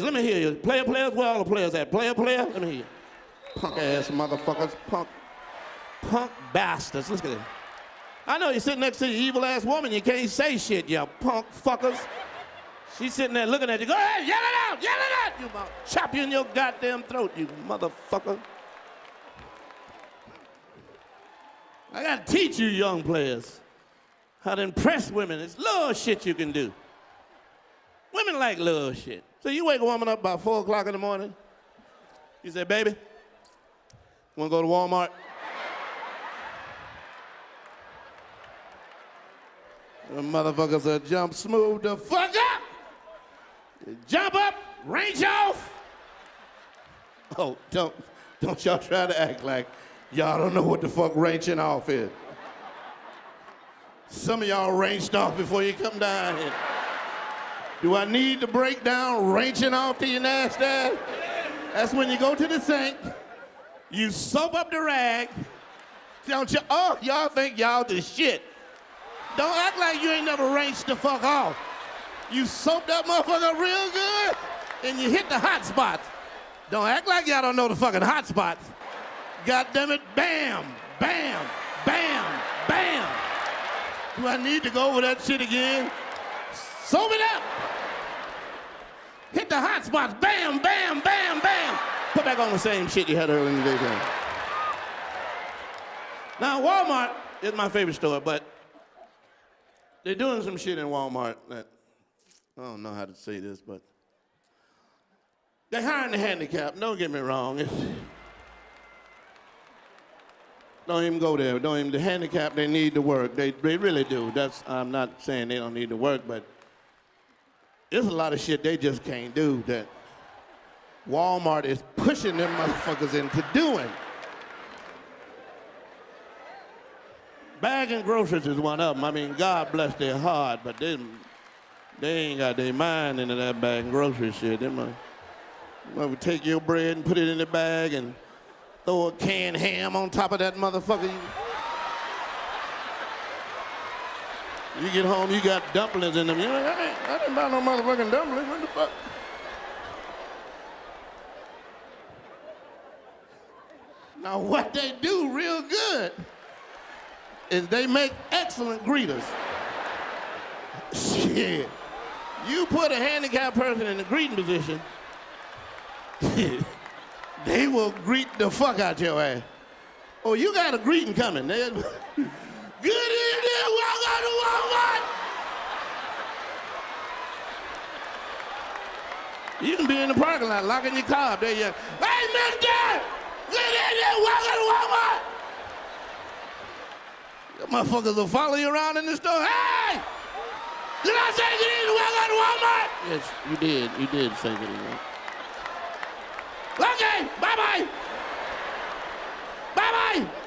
Let me hear you. Player, players, where all the players at? Player, player? Let me hear you. Punk ass motherfuckers. Punk. Punk bastards. Look at it. I know you're sitting next to the evil ass woman. You can't say shit, you punk fuckers. She's sitting there looking at you. Go ahead, yell it out, yell it out. You about chop you in your goddamn throat, you motherfucker. I gotta teach you young players how to impress women. It's little shit you can do. Women like little shit. So you wake a woman up about four o'clock in the morning. You say, baby, wanna go to Walmart? The motherfuckers will jump smooth the fuck up. Jump up, range off. Oh, don't, don't y'all try to act like y'all don't know what the fuck ranging off is. Some of y'all ranged off before you come down here. Do I need to break down ranging off to your nasty ass? That's when you go to the sink, you soap up the rag. Don't you? Oh, y'all think y'all the shit. Don't act like you ain't never ranged the fuck off. You soap that motherfucker real good, and you hit the hot spots. Don't act like y'all don't know the fucking hot spots. God damn it, bam, bam, bam, bam. Do I need to go over that shit again? Soap it up. The hot spots, bam, bam, bam, bam. Put back on the same shit you had earlier in the day. Now, Walmart is my favorite store, but they're doing some shit in Walmart that I don't know how to say this, but they're hiring the handicap. Don't get me wrong. It's, don't even go there. Don't even the handicap. They need to work. They they really do. That's I'm not saying they don't need to work, but there's a lot of shit they just can't do that Walmart is pushing them motherfuckers into doing. Bagging groceries is one of them. I mean, God bless their heart, but they, they ain't got their mind into that bagging grocery shit. They might, might take your bread and put it in the bag and throw a canned ham on top of that motherfucker. You, you get home, you got dumplings in them. You're like, I, ain't, I didn't buy no motherfucking dumplings. What the fuck? Now, what they do real good is they make excellent greeters. Shit. You put a handicapped person in the greeting position, they will greet the fuck out your ass. Oh, you got a greeting coming. Good You can be in the parking lot, locking your car up there. You, hey, mister! Get in there, walking Walmart! My motherfuckers will follow you around in the store. Hey! Did I say get in to Walmart? Yes, you did. You did say get in. Okay, bye-bye. Bye-bye.